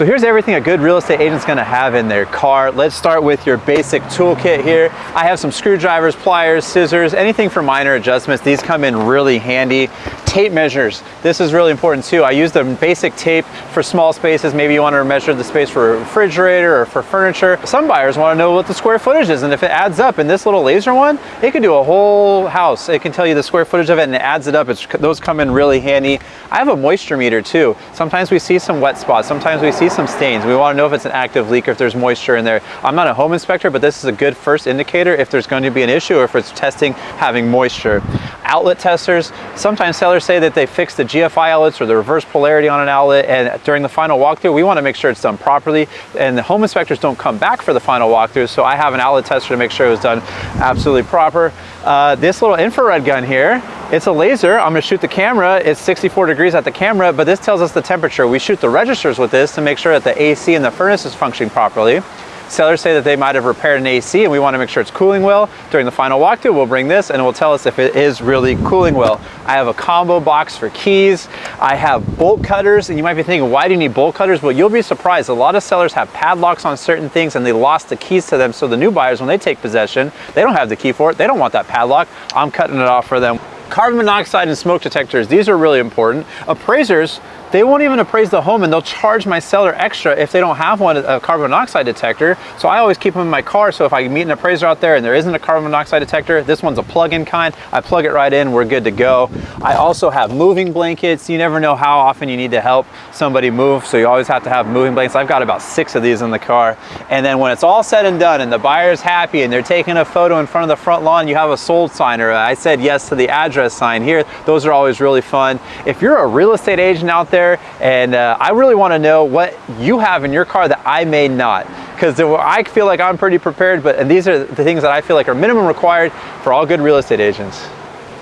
So here's everything a good real estate agent's gonna have in their car. Let's start with your basic toolkit here. I have some screwdrivers, pliers, scissors, anything for minor adjustments. These come in really handy. Tape measures. This is really important too. I use the basic tape for small spaces. Maybe you want to measure the space for a refrigerator or for furniture. Some buyers want to know what the square footage is and if it adds up. And this little laser one, it can do a whole house. It can tell you the square footage of it and it adds it up. It's, those come in really handy. I have a moisture meter too. Sometimes we see some wet spots. Sometimes we see some stains. We want to know if it's an active leak or if there's moisture in there. I'm not a home inspector, but this is a good first indicator if there's going to be an issue or if it's testing having moisture. Outlet testers, sometimes sellers say that they fix the GFI outlets or the reverse polarity on an outlet and during the final walkthrough, we want to make sure it's done properly and the home inspectors don't come back for the final walkthrough, so I have an outlet tester to make sure it was done absolutely proper. Uh, this little infrared gun here, it's a laser. I'm gonna shoot the camera. It's 64 degrees at the camera, but this tells us the temperature. We shoot the registers with this to make sure that the AC in the furnace is functioning properly. Sellers say that they might have repaired an AC and we want to make sure it's cooling well. During the final walkthrough, we'll bring this and it will tell us if it is really cooling well. I have a combo box for keys. I have bolt cutters and you might be thinking, why do you need bolt cutters? Well, you'll be surprised. A lot of sellers have padlocks on certain things and they lost the keys to them. So the new buyers, when they take possession, they don't have the key for it. They don't want that padlock. I'm cutting it off for them. Carbon monoxide and smoke detectors, these are really important. Appraisers, they won't even appraise the home and they'll charge my seller extra if they don't have one, a carbon monoxide detector. So I always keep them in my car. So if I meet an appraiser out there and there isn't a carbon monoxide detector, this one's a plug-in kind. I plug it right in, we're good to go. I also have moving blankets. You never know how often you need to help somebody move. So you always have to have moving blankets. I've got about six of these in the car. And then when it's all said and done and the buyer's happy and they're taking a photo in front of the front lawn, you have a sold sign or I said yes to the address sign here. Those are always really fun. If you're a real estate agent out there and uh, I really want to know what you have in your car that I may not because I feel like I'm pretty prepared but and these are the things that I feel like are minimum required for all good real estate agents.